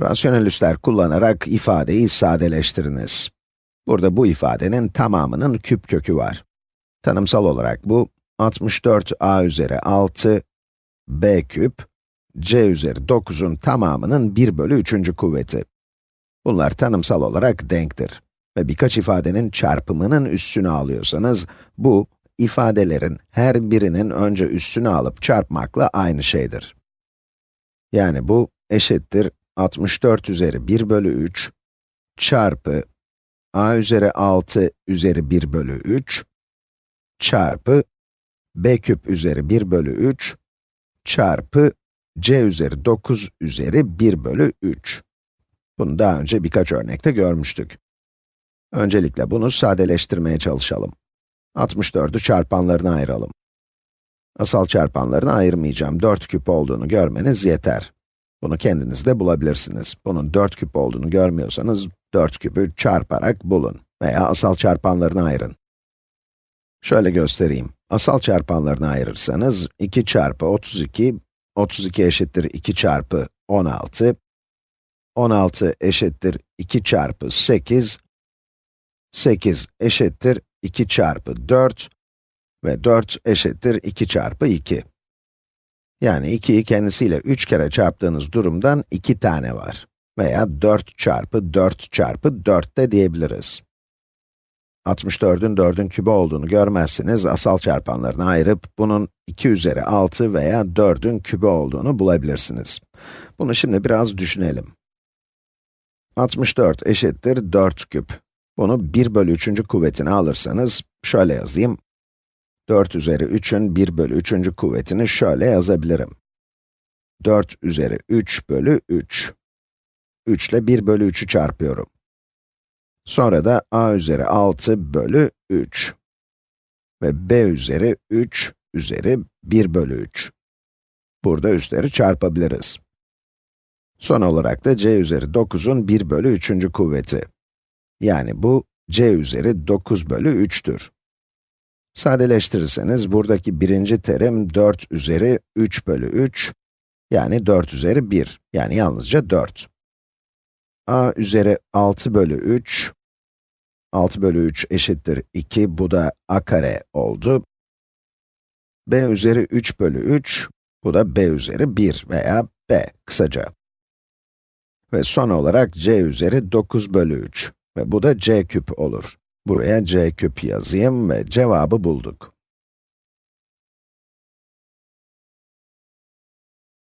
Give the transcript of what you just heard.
Rasyonel üsler kullanarak ifadeyi sadeleştiriniz. Burada bu ifadenin tamamının küp kökü var. Tanımsal olarak bu, 64a üzeri 6, b küp, c üzeri 9'un tamamının 1 bölü 3. kuvveti. Bunlar tanımsal olarak denktir. Ve birkaç ifadenin çarpımının üssünü alıyorsanız, bu, ifadelerin her birinin önce üssünü alıp çarpmakla aynı şeydir. Yani bu, eşittir 64 üzeri 1 bölü 3 çarpı a üzeri 6 üzeri 1 bölü 3 çarpı b küp üzeri 1 bölü 3 çarpı c üzeri 9 üzeri 1 bölü 3. Bunu daha önce birkaç örnekte görmüştük. Öncelikle bunu sadeleştirmeye çalışalım. 64'ü çarpanlarına ayıralım. Asal çarpanlarını ayırmayacağım, 4 küp olduğunu görmeniz yeter. Bunu kendiniz de bulabilirsiniz. Bunun 4 küp olduğunu görmüyorsanız, 4 küpü çarparak bulun veya asal çarpanlarını ayırın. Şöyle göstereyim. Asal çarpanlarını ayırırsanız, 2 çarpı 32, 32 eşittir 2 çarpı 16, 16 eşittir 2 çarpı 8, 8 eşittir 2 çarpı 4 ve 4 eşittir 2 çarpı 2. Yani 2'yi kendisiyle 3 kere çarptığınız durumdan 2 tane var. Veya 4 çarpı 4 çarpı 4 de diyebiliriz. 64'ün 4'ün kübü olduğunu görmezsiniz, asal çarpanlarını ayırıp bunun 2 üzeri 6 veya 4'ün kübü olduğunu bulabilirsiniz. Bunu şimdi biraz düşünelim. 64 eşittir 4 küp. Bunu 1 bölü 3. kuvvetini alırsanız, şöyle yazayım. 4 üzeri 3'ün 1 bölü 3. kuvvetini şöyle yazabilirim. 4 üzeri 3 bölü 3. 3 ile 1 bölü 3'ü çarpıyorum. Sonra da a üzeri 6 bölü 3. Ve b üzeri 3 üzeri 1 bölü 3. Burada üstleri çarpabiliriz. Son olarak da c üzeri 9'un 1 bölü 3. kuvveti. Yani bu, c üzeri 9 bölü 3'tür. Sadeleştirirseniz, buradaki birinci terim 4 üzeri 3 bölü 3, yani 4 üzeri 1, yani yalnızca 4. a üzeri 6 bölü 3, 6 bölü 3 eşittir 2, bu da a kare oldu. b üzeri 3 bölü 3, bu da b üzeri 1 veya b kısaca. Ve son olarak c üzeri 9 bölü 3 ve bu da c küp olur. Buraya c küp yazayım ve cevabı bulduk.